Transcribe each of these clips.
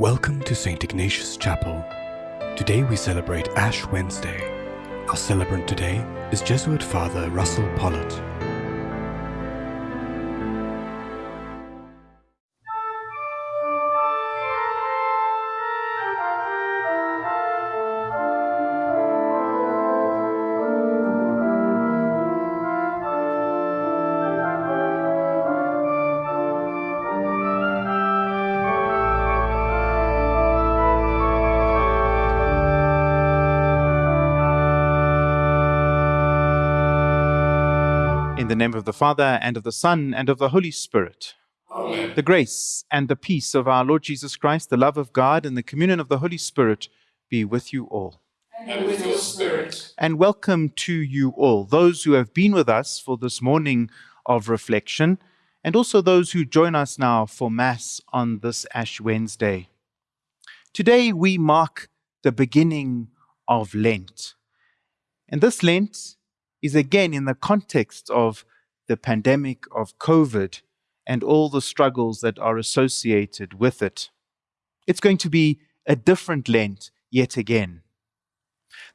Welcome to St. Ignatius Chapel. Today we celebrate Ash Wednesday. Our celebrant today is Jesuit Father Russell Pollitt. Name of the Father, and of the Son, and of the Holy Spirit. Amen. The grace and the peace of our Lord Jesus Christ, the love of God, and the communion of the Holy Spirit be with you all. And with your spirit. And welcome to you all, those who have been with us for this morning of reflection, and also those who join us now for Mass on this Ash Wednesday. Today we mark the beginning of Lent. And this Lent is again in the context of the pandemic of COVID and all the struggles that are associated with it. It's going to be a different Lent yet again.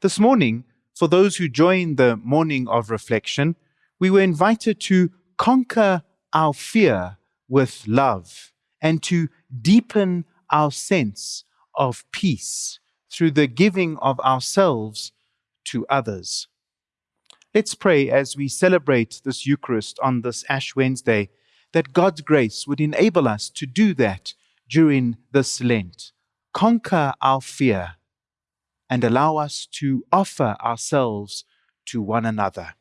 This morning, for those who joined the morning of reflection, we were invited to conquer our fear with love and to deepen our sense of peace through the giving of ourselves to others. Let's pray as we celebrate this Eucharist on this Ash Wednesday that God's grace would enable us to do that during this Lent. Conquer our fear and allow us to offer ourselves to one another.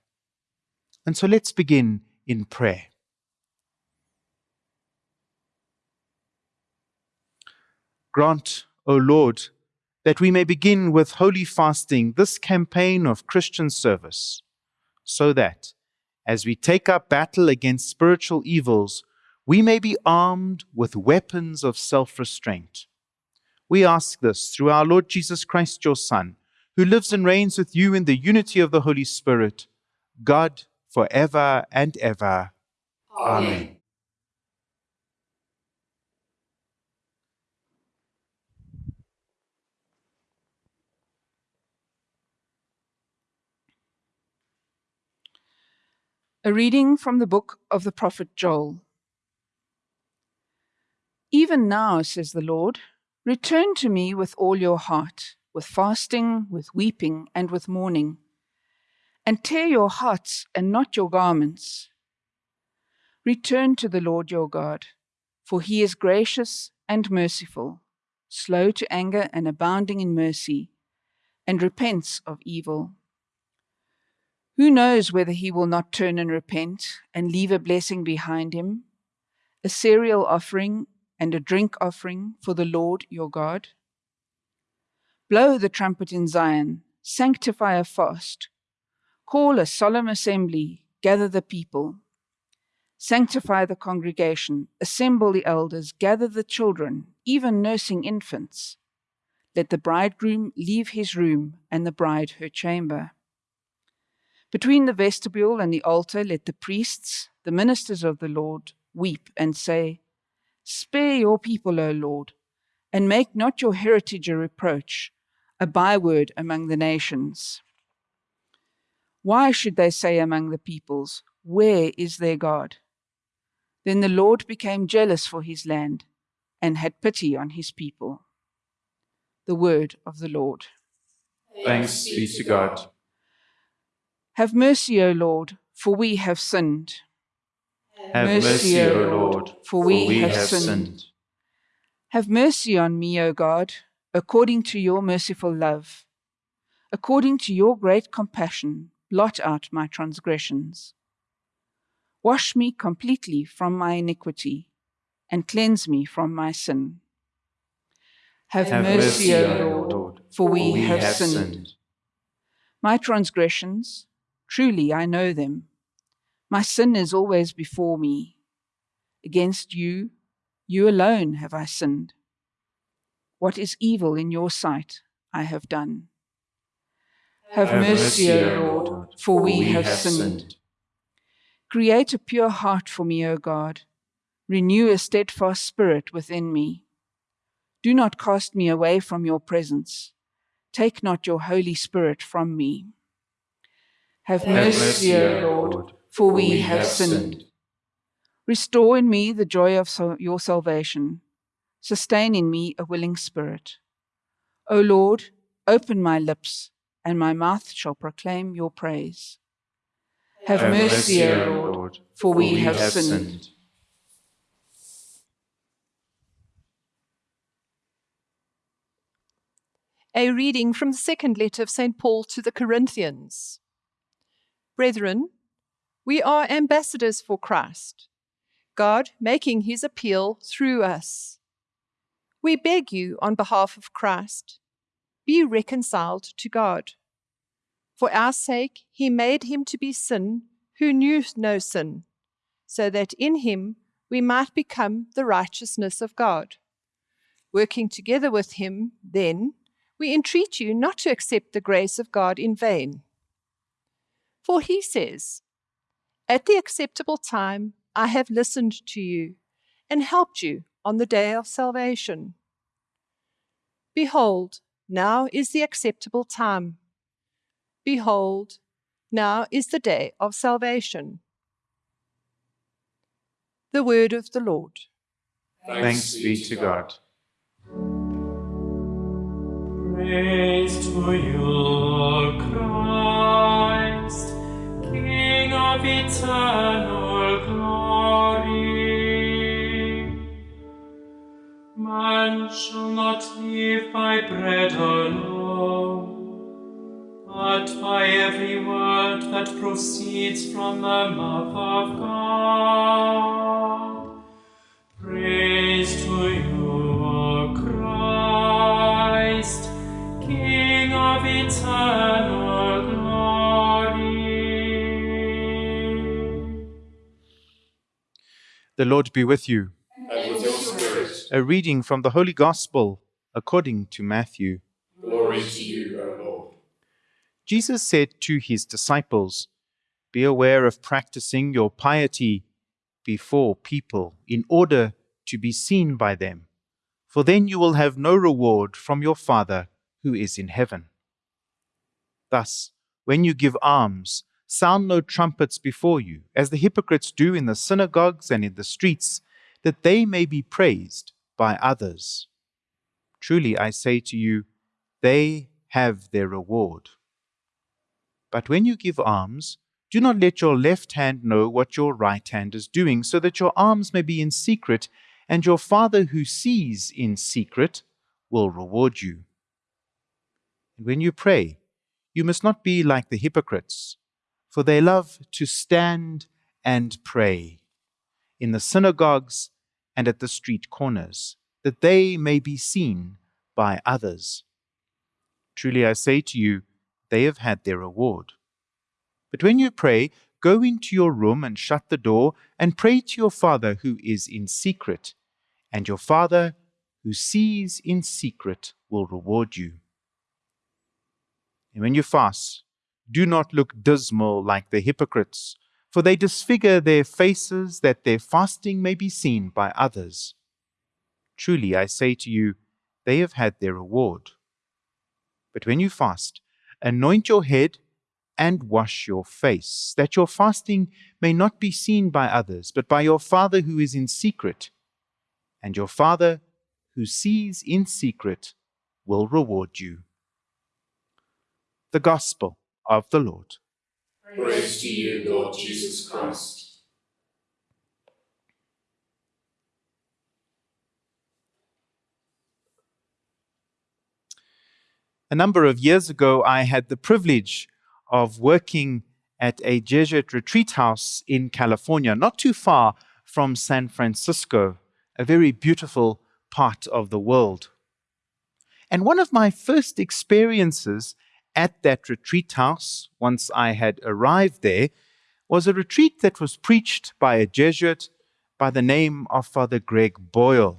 And so let's begin in prayer. Grant, O Lord, that we may begin with holy fasting this campaign of Christian service so that, as we take up battle against spiritual evils, we may be armed with weapons of self restraint. We ask this through our Lord Jesus Christ, your Son, who lives and reigns with you in the unity of the Holy Spirit, God, for ever and ever. Amen. A reading from the book of the prophet Joel. Even now, says the Lord, return to me with all your heart, with fasting, with weeping, and with mourning, and tear your hearts and not your garments. Return to the Lord your God, for he is gracious and merciful, slow to anger and abounding in mercy, and repents of evil. Who knows whether he will not turn and repent and leave a blessing behind him, a cereal offering and a drink offering for the Lord your God? Blow the trumpet in Zion, sanctify a fast, call a solemn assembly, gather the people. Sanctify the congregation, assemble the elders, gather the children, even nursing infants. Let the bridegroom leave his room and the bride her chamber. Between the vestibule and the altar, let the priests, the ministers of the Lord, weep and say, Spare your people, O Lord, and make not your heritage a reproach, a byword among the nations. Why should they say among the peoples, Where is their God? Then the Lord became jealous for his land and had pity on his people. The word of the Lord. Thanks be to God. Have mercy, O Lord, for we have sinned. Have mercy, O Lord, for we, have, sinned. Have mercy on me, O God, according to your merciful love. According to your great compassion, blot out my transgressions. Wash me completely from my iniquity, and cleanse me from my sin. Have, Have mercy, mercy, O O Lord, Lord, for we, we have, have sinned. sinned. My transgressions, truly I know them. My sin is always before me. Against you, you alone have I sinned. What is evil in your sight, I have done. Have, Have mercy, mercy, O O Lord, for we, have, sinned. Create a pure heart for me, O God. Renew a steadfast spirit within me. Do not cast me away from your presence. Take not your Holy Spirit from me. Have Have mercy, O Lord, for we have sinned. Restore in me the joy of sal- your salvation. Sustain in me a willing spirit. O Lord, open my lips, and my mouth shall proclaim your praise. Have, mercy, O Lord, for we, have, sinned. A reading from the second letter of St. Paul to the Corinthians. Brethren, we are ambassadors for Christ, God making his appeal through us. We beg you on behalf of Christ, be reconciled to God. For our sake, he made him to be sin who knew no sin, so that in him we might become the righteousness of God. Working together with him, then, we entreat you not to accept the grace of God in vain. For he says, At the acceptable time I have listened to you and helped you on the day of salvation. Behold, now is the acceptable time. Behold, now is the day of salvation. The word of the Lord. Thanks be to God. Praise to you, eternal glory. Man shall not live by bread alone, but by every word that proceeds from the mouth of God. The Lord be with you. And with your spirit, A reading from the Holy Gospel according to Matthew. glory to you, O Lord. Jesus said to his disciples, Be aware of practicing your piety before people in order to be seen by them, for then you will have no reward from your Father who is in heaven. Thus, when you give alms, sound no trumpets before you, as the hypocrites do in the synagogues and in the streets, that they may be praised by others. Truly I say to you, they have their reward. But when you give alms, do not let your left hand know what your right hand is doing, so that your alms may be in secret, and your Father who sees in secret will reward you. And when you pray, you must not be like the hypocrites, for they love to stand and pray in the synagogues and at the street corners, that they may be seen by others. Truly I say to you, they have had their reward. But when you pray, go into your room and shut the door, and pray to your Father who is in secret, and your Father who sees in secret will reward you. And when you fast, do not look dismal like the hypocrites, for they disfigure their faces that their fasting may be seen by others. Truly I say to you, they have had their reward. But when you fast, anoint your head and wash your face, that your fasting may not be seen by others, but by your Father who is in secret. And your Father who sees in secret will reward you. The Gospel of the Lord. Praise to you, Lord Jesus Christ. A number of years ago, I had the privilege of working at a Jesuit retreat house in California, not too far from San Francisco, a very beautiful part of the world. And one of my first experiences at that retreat house, once I had arrived there, was a retreat that was preached by a Jesuit by the name of Father Greg Boyle.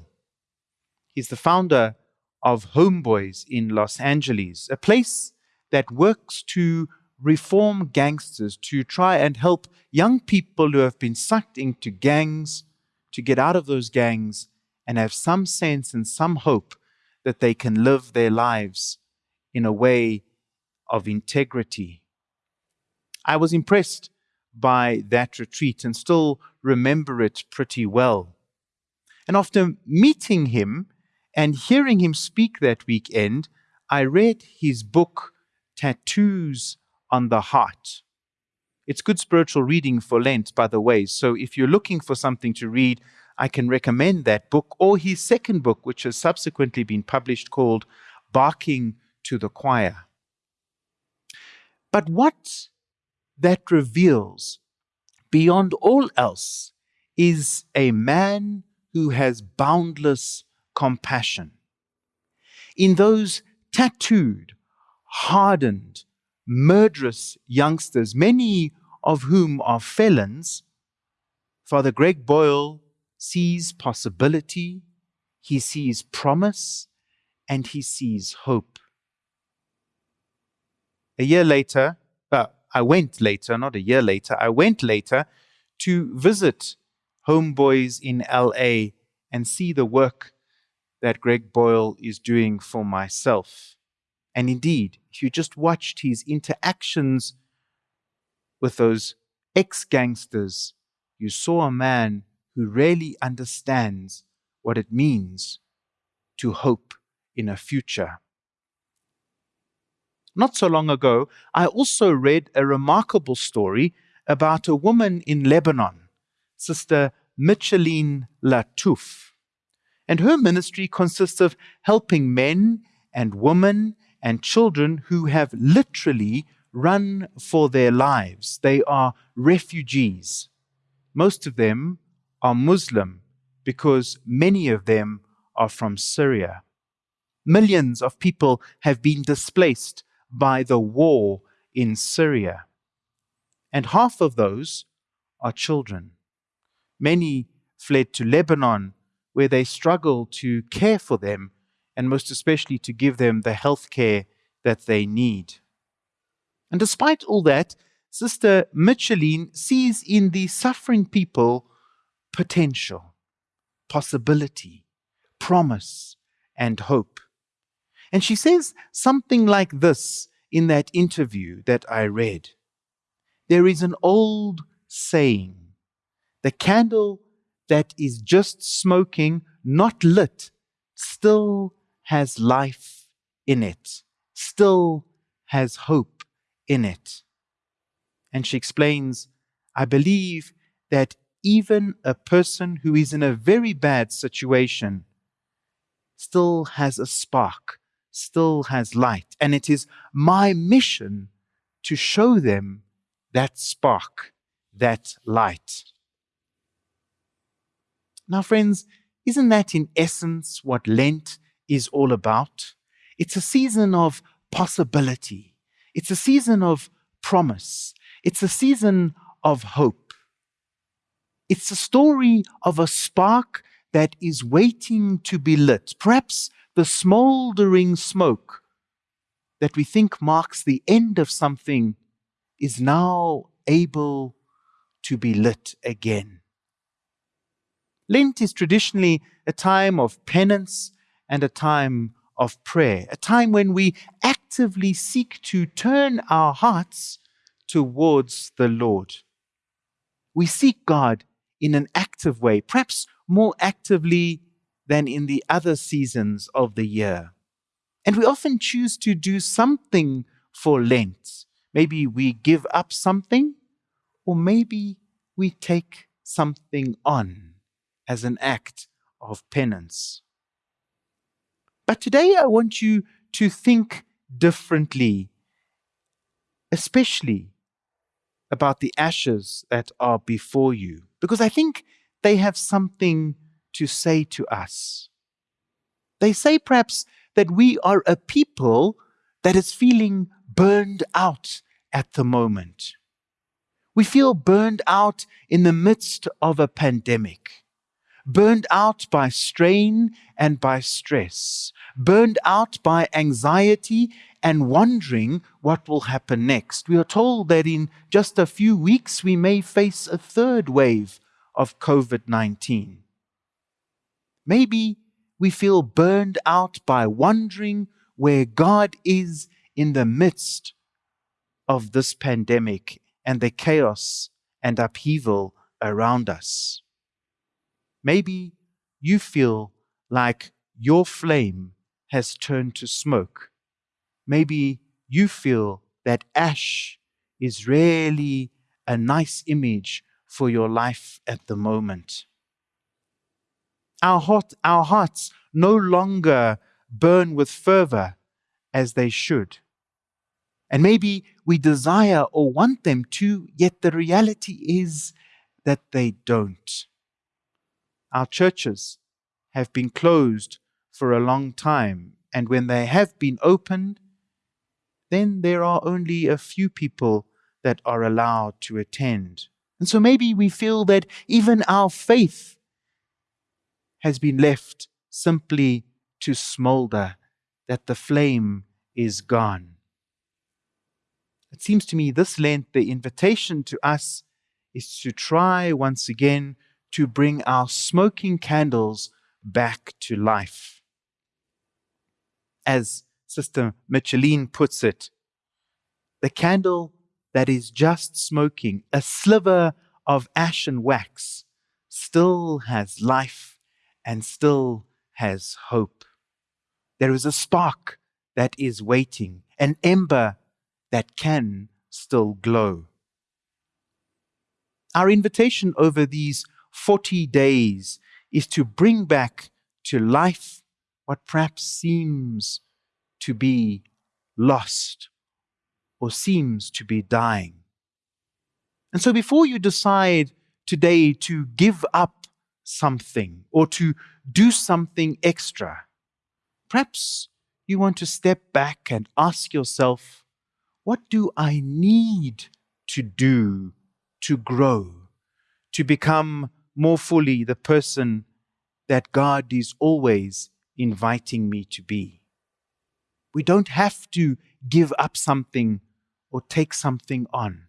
He's the founder of Homeboys in Los Angeles, a place that works to reform gangsters, to try and help young people who have been sucked into gangs to get out of those gangs and have some sense and some hope that they can live their lives in a way of integrity. I was impressed by that retreat and still remember it pretty well. And after meeting him and hearing him speak that weekend, I read his book, Tattoos on the Heart. It's good spiritual reading for Lent, by the way. So if you're looking for something to read, I can recommend that book or his second book, which has subsequently been published called Barking to the Choir. But what that reveals, beyond all else, is a man who has boundless compassion. In those tattooed, hardened, murderous youngsters, many of whom are felons, Father Greg Boyle sees possibility, he sees promise, and he sees hope. A year later, uh, I went later, not a year later, I went later to visit homeboys in LA and see the work that Greg Boyle is doing for myself. And indeed, if you just watched his interactions with those ex gangsters, you saw a man who really understands what it means to hope in a future. Not so long ago, I also read a remarkable story about a woman in Lebanon, Sister Micheline Latouf. And her ministry consists of helping men and women and children who have literally run for their lives. They are refugees. Most of them are Muslim because many of them are from Syria. Millions of people have been displaced by the war in Syria. And half of those are children. Many fled to Lebanon, where they struggle to care for them and most especially to give them the health care that they need. And despite all that, Sister Micheline sees in the suffering people potential, possibility, promise, and hope. And she says something like this in that interview that I read There is an old saying the candle that is just smoking, not lit, still has life in it, still has hope in it. And she explains, I believe that even a person who is in a very bad situation still has a spark, still has light. And it is my mission to show them that spark, that light. Now, friends, isn't that in essence what Lent is all about. It's a season of possibility, it's a season of promise, it's a season of hope. It's a story of a spark that is waiting to be lit, perhaps the smoldering smoke that we think marks the end of something is now able to be lit again. Lent is traditionally a time of penance and a time of prayer, a time when we actively seek to turn our hearts towards the Lord. We seek God in an active way, perhaps more actively than in the other seasons of the year. And we often choose to do something for Lent. Maybe we give up something, or maybe we take something on as an act of penance. But today I want you to think differently, especially about the ashes that are before you, because I think they have something to say to us. They say perhaps that we are a people that is feeling burned out at the moment. We feel burned out in the midst of a pandemic burned out by strain and by stress, burned out by anxiety and wondering what will happen next. We are told that in just a few weeks we may face a third wave of COVID 19. Maybe we feel burned out by wondering where God is in the midst of this pandemic and the chaos and upheaval around us. Maybe you feel like your flame has turned to smoke. Maybe you feel that ash is really a nice image for your life at the moment. Our, our hearts no longer burn with fervor as they should. And maybe we desire or want them to, yet the reality is that they don't. Our churches have been closed for a long time, and when they have been opened, then there are only a few people that are allowed to attend. And so maybe we feel that even our faith has been left simply to smolder, that the flame is gone. It seems to me this Lent, the invitation to us is to try once again to bring our smoking candles back to life. As Sister Micheline puts it, the candle that is just smoking, a sliver of ashen wax, still has life and still has hope. There is a spark that is waiting, an ember that can still glow. Our invitation over these 40 days is to bring back to life what perhaps seems to be lost or seems to be dying. And so before you decide today to give up something or to do something extra, perhaps you want to step back and ask yourself, what do I need to do to grow, to become more fully the person that God is always inviting me to be? We don't have to give up something or take something on.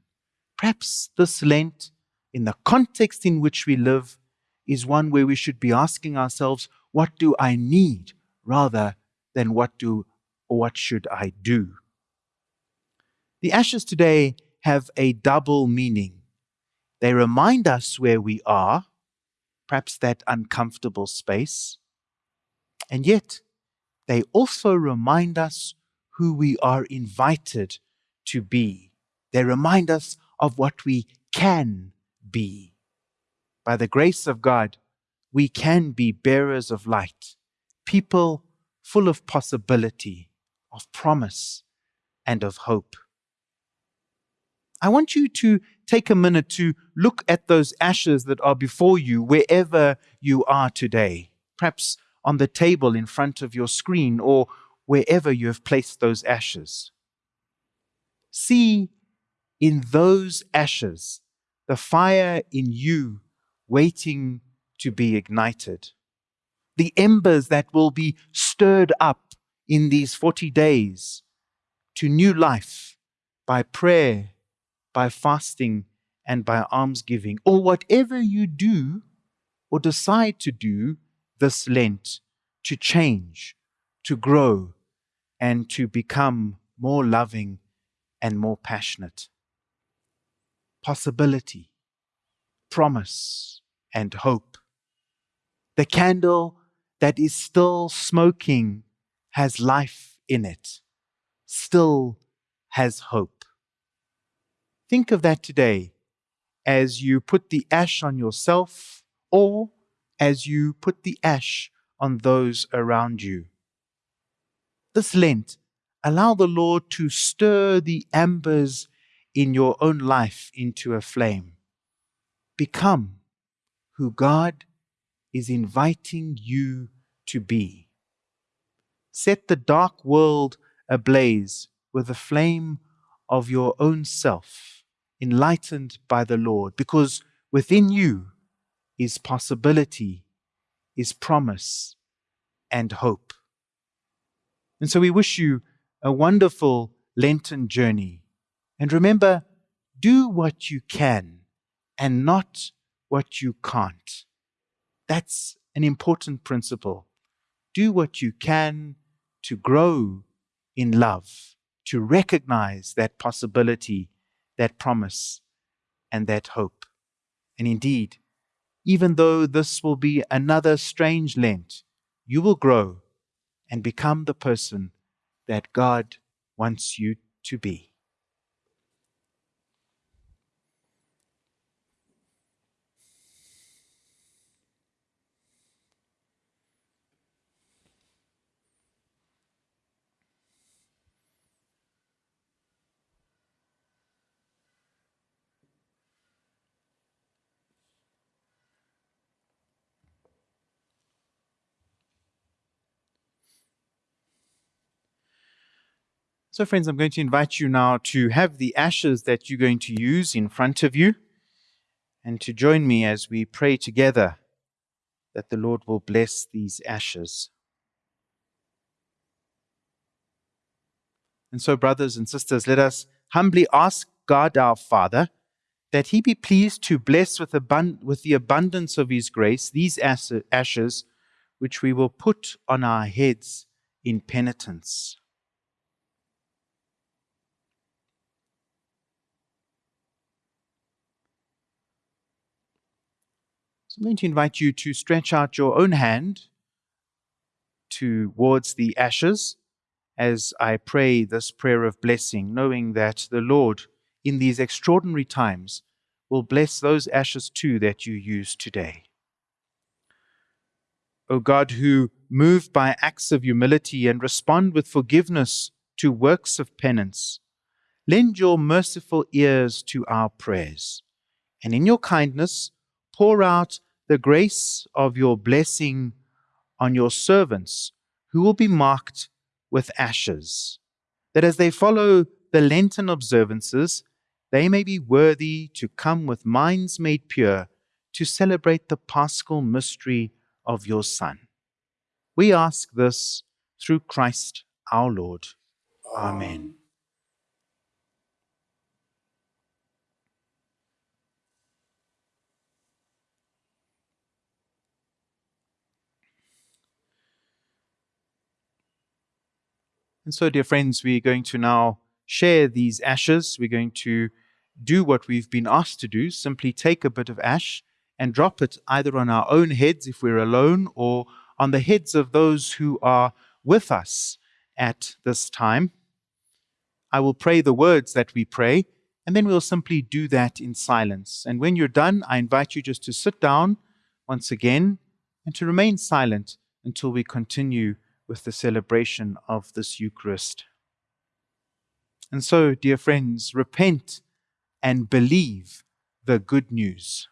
Perhaps this Lent, in the context in which we live, is one where we should be asking ourselves, what do I need rather than what do or what should I do? The ashes today have a double meaning. They remind us where we are, perhaps that uncomfortable space, and yet they also remind us who we are invited to be. They remind us of what we can be. By the grace of God, we can be bearers of light, people full of possibility, of promise, and of hope. I want you to take a minute to look at those ashes that are before you wherever you are today, perhaps on the table in front of your screen or wherever you have placed those ashes. See in those ashes the fire in you waiting to be ignited, the embers that will be stirred up in these 40 days to new life by prayer by fasting and by almsgiving, or whatever you do or decide to do this Lent to change, to grow, and to become more loving and more passionate. Possibility, promise, and hope. The candle that is still smoking has life in it, still has hope. Think of that today as you put the ash on yourself or as you put the ash on those around you. This Lent, allow the Lord to stir the embers in your own life into a flame. Become who God is inviting you to be. Set the dark world ablaze with the flame of your own self enlightened by the Lord, because within you is possibility, is promise, and hope. And so we wish you a wonderful Lenten journey. And remember, do what you can and not what you can't. That's an important principle. do what you can to grow in love, to recognize that possibility, that promise, and that hope. And indeed, even though this will be another strange Lent, you will grow and become the person that God wants you to be. So, friends, I'm going to invite you now to have the ashes that you're going to use in front of you and to join me as we pray together that the Lord will bless these ashes. And so, brothers and sisters, let us humbly ask God our Father that He be pleased to bless with, with the abundance of His grace these ashes which we will put on our heads in penitence. So I'm going to invite you to stretch out your own hand towards the ashes as I pray this prayer of blessing, knowing that the Lord, in these extraordinary times, will bless those ashes too that you use today. O God, who move by acts of humility and respond with forgiveness to works of penance, lend your merciful ears to our prayers, and in your kindness pour out the grace of your blessing on your servants who will be marked with ashes, that as they follow the Lenten observances, they may be worthy to come with minds made pure to celebrate the paschal mystery of your Son. We ask this through Christ our Lord. Amen. And so, dear friends, we're going to now share these ashes. We're going to do what we've been asked to do simply take a bit of ash and drop it either on our own heads if we're alone or on the heads of those who are with us at this time. I will pray the words that we pray, and then we'll simply do that in silence. And when you're done, I invite you just to sit down once again and to remain silent until we continue with the celebration of this Eucharist. And so, dear friends, repent and believe the good news.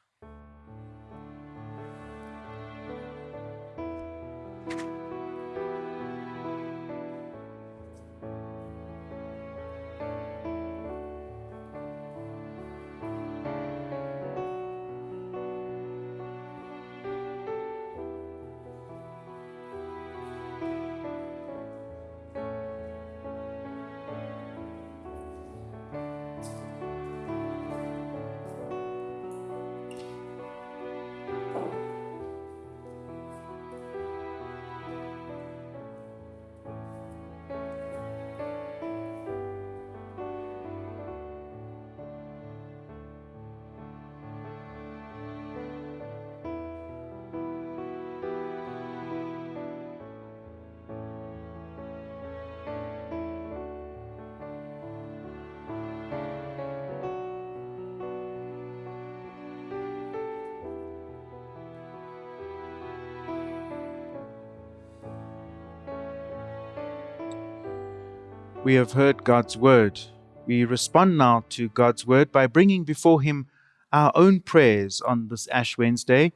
We have heard God's word. We respond now to God's word by bringing before Him our own prayers on this Ash Wednesday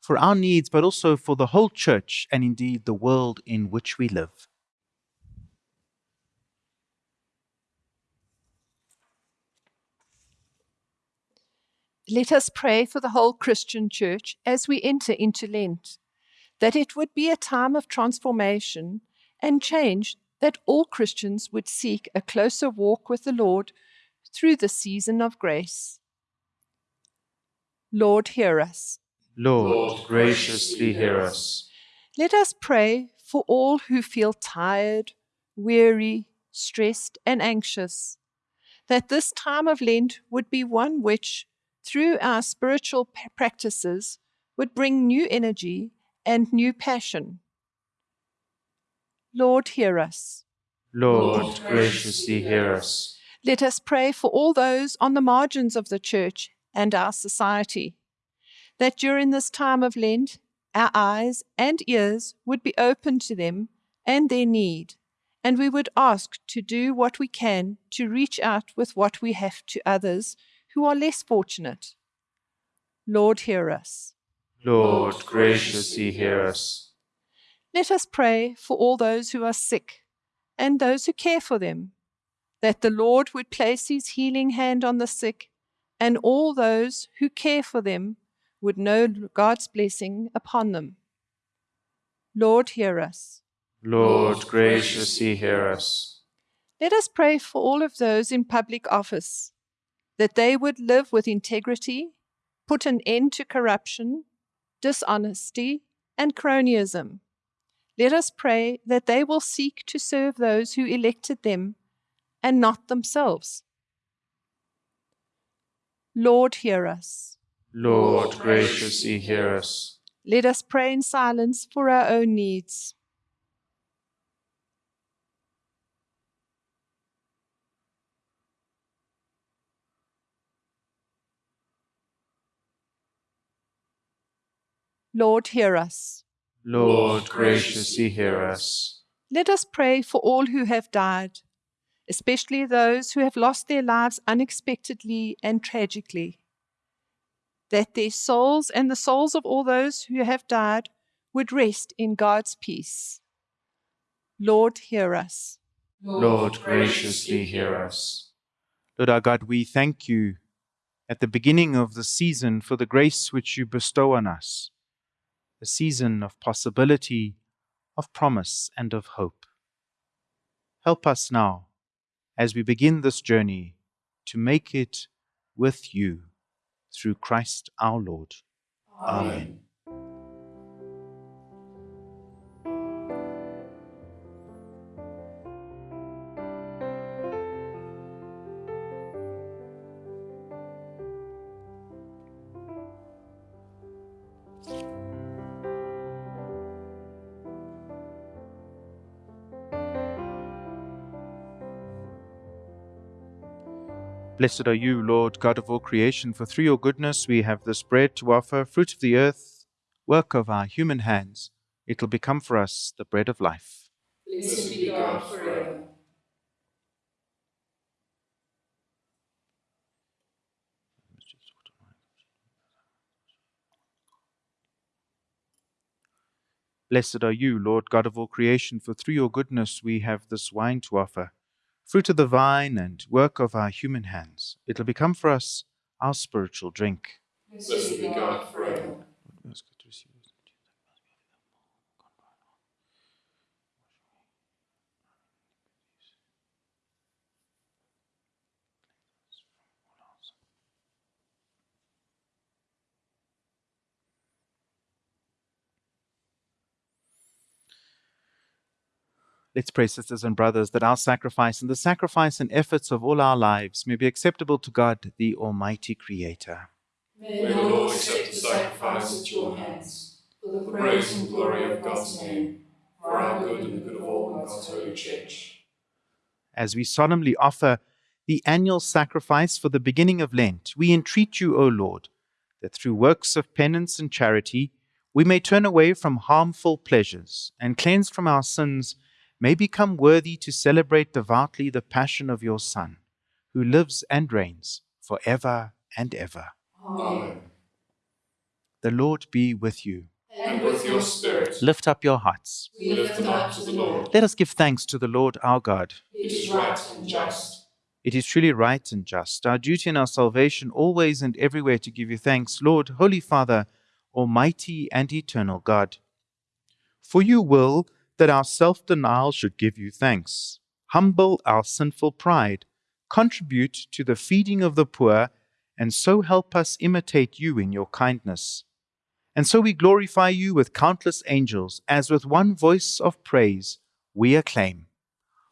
for our needs, but also for the whole church and indeed the world in which we live. Let us pray for the whole Christian church as we enter into Lent, that it would be a time of transformation and change, that all Christians would seek a closer walk with the Lord through the season of grace. Lord, hear us. Lord, graciously hear us. Let us pray for all who feel tired, weary, stressed, and anxious, that this time of Lent would be one which, through our spiritual practices, would bring new energy and new passion. Lord, hear us. Lord, graciously hear us. Let us pray for all those on the margins of the church and our society, that during this time of Lent, our eyes and ears would be open to them and their need, and we would ask to do what we can to reach out with what we have to others who are less fortunate. Lord, hear us. Lord, graciously hear us. Let us pray for all those who are sick and those who care for them, that the Lord would place his healing hand on the sick, and all those who care for them would know God's blessing upon them. Lord, hear us. Lord, graciously hear us. Let us pray for all of those in public office, that they would live with integrity, put an end to corruption, dishonesty, and cronyism. Let us pray that they will seek to serve those who elected them and not themselves. Lord, hear us. Lord, graciously hear us. Let us pray in silence for our own needs. Lord, hear us. Lord, graciously hear us. Let us pray for all who have died, especially those who have lost their lives unexpectedly and tragically, that their souls and the souls of all those who have died would rest in God's peace. Lord, hear us. Lord, graciously hear us. Lord our God, we thank you at the beginning of the season for the grace which you bestow on us, a season of possibility, of promise, and of hope. Help us now, as we begin this journey, to make it with you through Christ our Lord. Amen. Blessed are you, Lord God of all creation, for through your goodness we have this bread to offer, fruit of the earth, work of our human hands. It will become for us the bread of life. Blessed be God forever. Blessed are you, Lord God of all creation, for through your goodness we have this wine to offer, fruit of the vine and work of our human hands. It will become for us our spiritual drink. Blessed be God forever. Let's pray, sisters and brothers, that our sacrifice and the sacrifice and efforts of all our lives may be acceptable to God, the Almighty Creator. May the Lord accept the sacrifice at your hands, for the praise and glory of God's name, for our good and the good of all God's holy church. As we solemnly offer the annual sacrifice for the beginning of Lent, we entreat you, O Lord, that through works of penance and charity we may turn away from harmful pleasures and, cleansed from our sins, may become worthy to celebrate devoutly the passion of your Son, who lives and reigns for ever and ever. Amen. The Lord be with you. And with your spirit, Lift up your hearts. we lift them up to the Lord. Let us give thanks to the Lord our God. It is right and just. It is truly right and just, our duty and our salvation, always and everywhere to give you thanks, Lord, Holy Father, Almighty and eternal God. For you will that our self denial should give you thanks, humble our sinful pride, contribute to the feeding of the poor, and so help us imitate you in your kindness. And so we glorify you with countless angels, as with one voice of praise we acclaim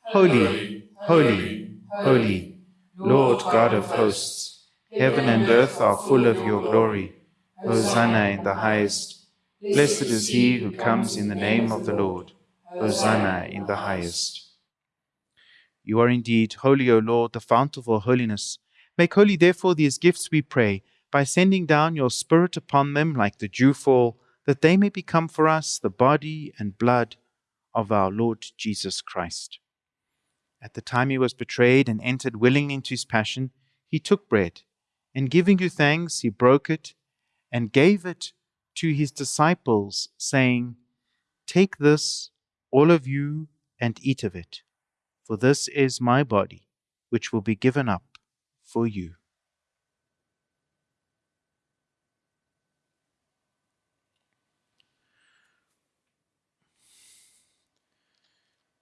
Holy, holy, holy, Lord God of hosts, heaven and earth are full of your glory. Hosanna in the highest. Blessed is he who comes in the name of the Lord. Hosanna in the highest. You are indeed holy, O Lord, the fount of all holiness. Make holy, therefore, these gifts, we pray, by sending down your Spirit upon them like the dewfall, that they may become for us the body and blood of our Lord Jesus Christ. At the time he was betrayed and entered willingly into his passion, he took bread, and giving you thanks, he broke it and gave it to his disciples, saying, Take this, all of you, and eat of it, for this is my body, which will be given up for you.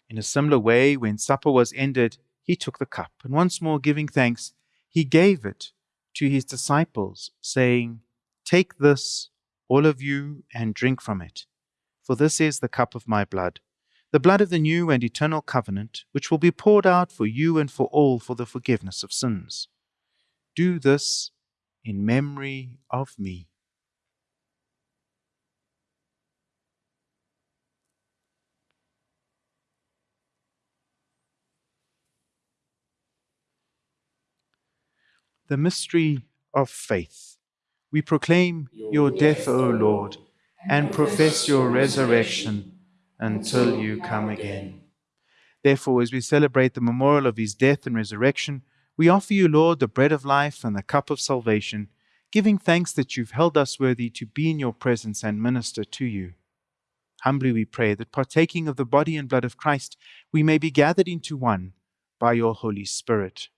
In a similar way, when supper was ended, he took the cup, and once more giving thanks, he gave it to his disciples, saying, Take this, all of you, and drink from it. For this is the cup of my blood, the blood of the new and eternal covenant, which will be poured out for you and for all for the forgiveness of sins. Do this in memory of me. The mystery of faith. We proclaim your death, O Lord, and profess your resurrection until you come again. Therefore, as we celebrate the memorial of his death and resurrection, we offer you, Lord, the bread of life and the cup of salvation, giving thanks that you've held us worthy to be in your presence and minister to you. Humbly we pray that partaking of the body and blood of Christ, we may be gathered into one by your Holy Spirit.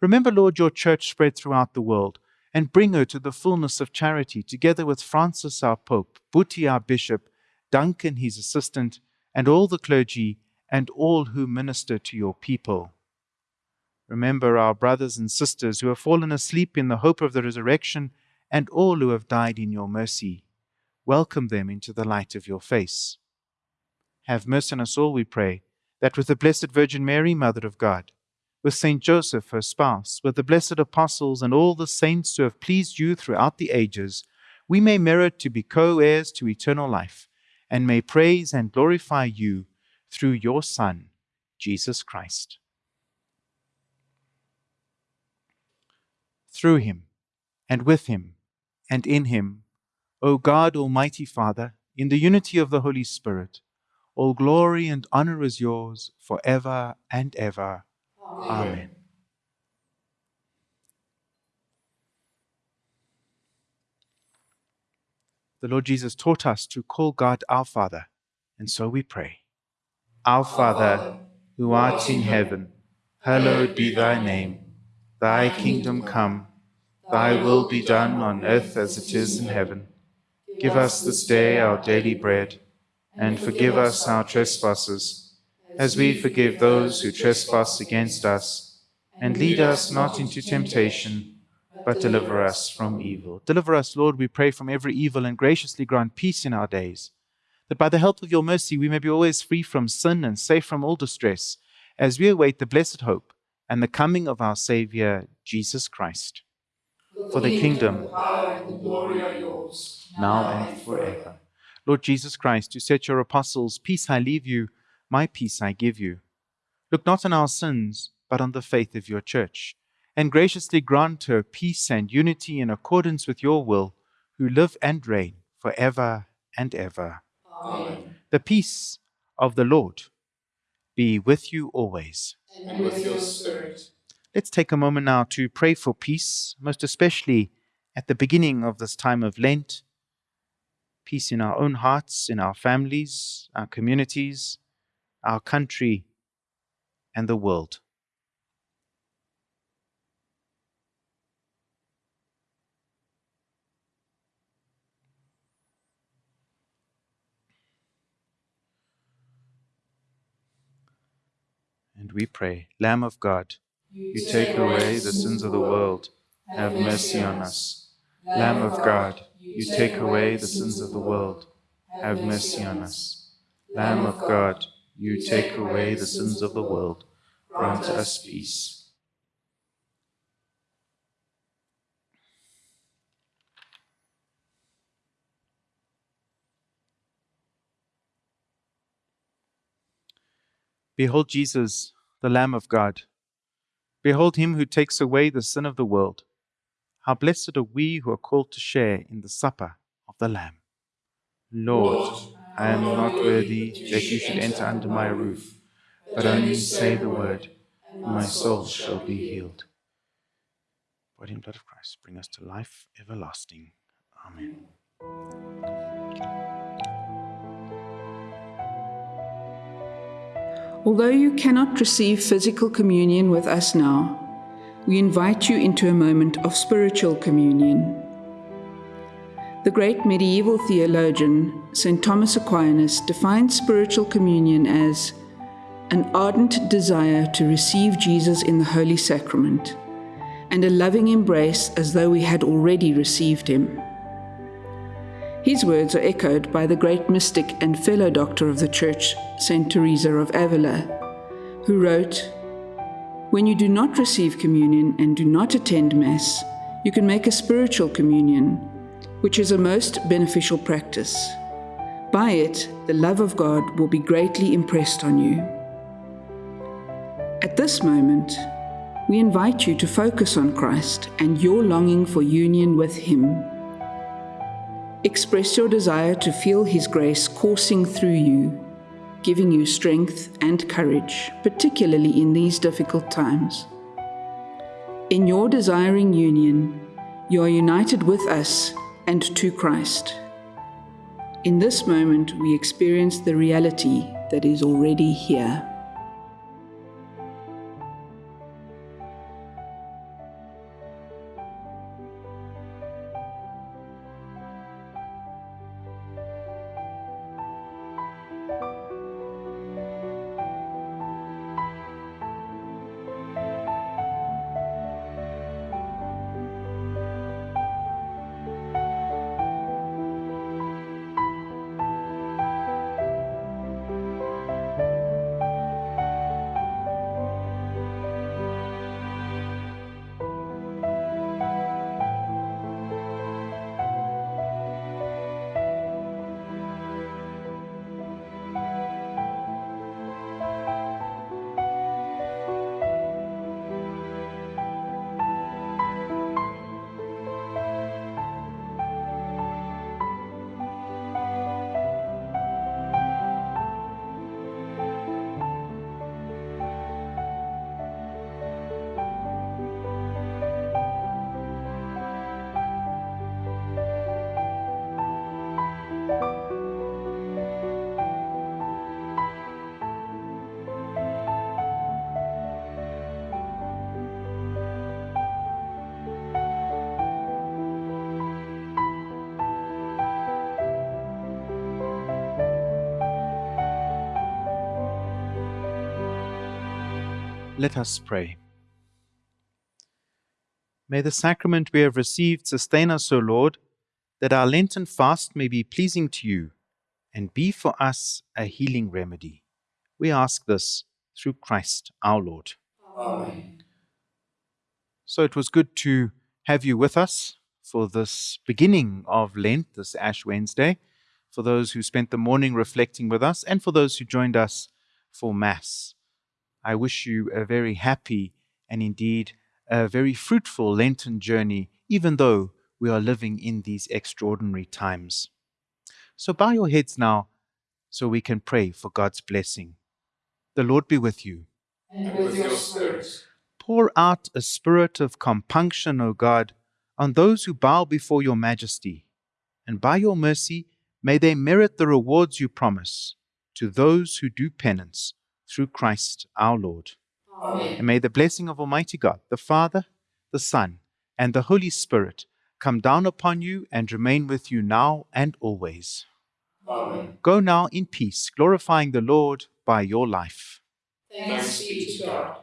Remember, Lord, your church spread throughout the world and bring her to the fullness of charity, together with Francis our Pope, Buti our Bishop, Duncan his assistant, and all the clergy and all who minister to your people. Remember our brothers and sisters who have fallen asleep in the hope of the resurrection, and all who have died in your mercy. Welcome them into the light of your face. Have mercy on us all, we pray, that with the Blessed Virgin Mary, Mother of God, with Saint Joseph, her spouse, with the blessed apostles and all the saints who have pleased you throughout the ages, we may merit to be co heirs to eternal life, and may praise and glorify you through your Son, Jesus Christ. Through him, and with him, and in him, O God, Almighty Father, in the unity of the Holy Spirit, all glory and honor is yours for ever and ever. Amen. The Lord Jesus taught us to call God our Father, and so we pray. Our Father, who art in heaven, hallowed be thy name. Thy kingdom come, thy will be done on earth as it is in heaven. Give us this day our daily bread, and forgive us our trespasses as we forgive those who trespass against us. And lead us not into temptation, but deliver us from evil. Deliver us, Lord, we pray, from every evil, and graciously grant peace in our days, that by the help of your mercy we may be always free from sin and safe from all distress, as we await the blessed hope and the coming of our Saviour, Jesus Christ. For the kingdom, the power, and the glory are yours, now and forever. Lord Jesus Christ, you said to your apostles, Peace I leave you, my peace I give you. Look not on our sins, but on the faith of your church, and graciously grant her peace and unity in accordance with your will, who live and reign for ever and ever. Amen. The peace of the Lord be with you always. And with your spirit. Let's take a moment now to pray for peace, most especially at the beginning of this time of Lent. Peace in our own hearts, in our families, our communities, our country, and the world. And we pray, Lamb of God, you take away the sins of the world, have mercy on us. Lamb of God, you take away the sins of the world. Have mercy on us. Lamb of God, you take away the sins of the world. Grant us peace. Behold Jesus, the Lamb of God. Behold him who takes away the sin of the world. How blessed are we who are called to share in the supper of the Lamb. Lord, I am not worthy that you should enter under my roof, but only say the word, and my soul shall be healed. Body and blood of Christ, bring us to life everlasting. Amen. Although you cannot receive physical communion with us now, we invite you into a moment of spiritual communion. The great medieval theologian, St. Thomas Aquinas, defined spiritual communion as an ardent desire to receive Jesus in the Holy Sacrament and a loving embrace as though we had already received him. His words are echoed by the great mystic and fellow doctor of the Church, St. Teresa of Avila, who wrote, When you do not receive communion and do not attend Mass, you can make a spiritual communion, which is a most beneficial practice. By it, the love of God will be greatly impressed on you. At this moment, we invite you to focus on Christ and your longing for union with Him. Express your desire to feel His grace coursing through you, giving you strength and courage, particularly in these difficult times. In your desiring union, you are united with us and to Christ. In this moment, we experience the reality that is already here. Let us pray. May the sacrament we have received sustain us, O Lord, that our Lenten fast may be pleasing to you and be for us a healing remedy. We ask this through Christ our Lord. Amen. So it was good to have you with us for this beginning of Lent, this Ash Wednesday, for those who spent the morning reflecting with us, and for those who joined us for Mass. I wish you a very happy and indeed a very fruitful Lenten journey, even though we are living in these extraordinary times. So bow your heads now so we can pray for God's blessing. The Lord be with you. And with your spirit. Pour out a spirit of compunction, O God, on those who bow before your majesty, and by your mercy may they merit the rewards you promise to those who do penance through Christ our Lord. Amen. And may the blessing of Almighty God, the Father, the Son, and the Holy Spirit come down upon you and remain with you now and always. Amen. Go now in peace, glorifying the Lord by your life. Thanks be to God.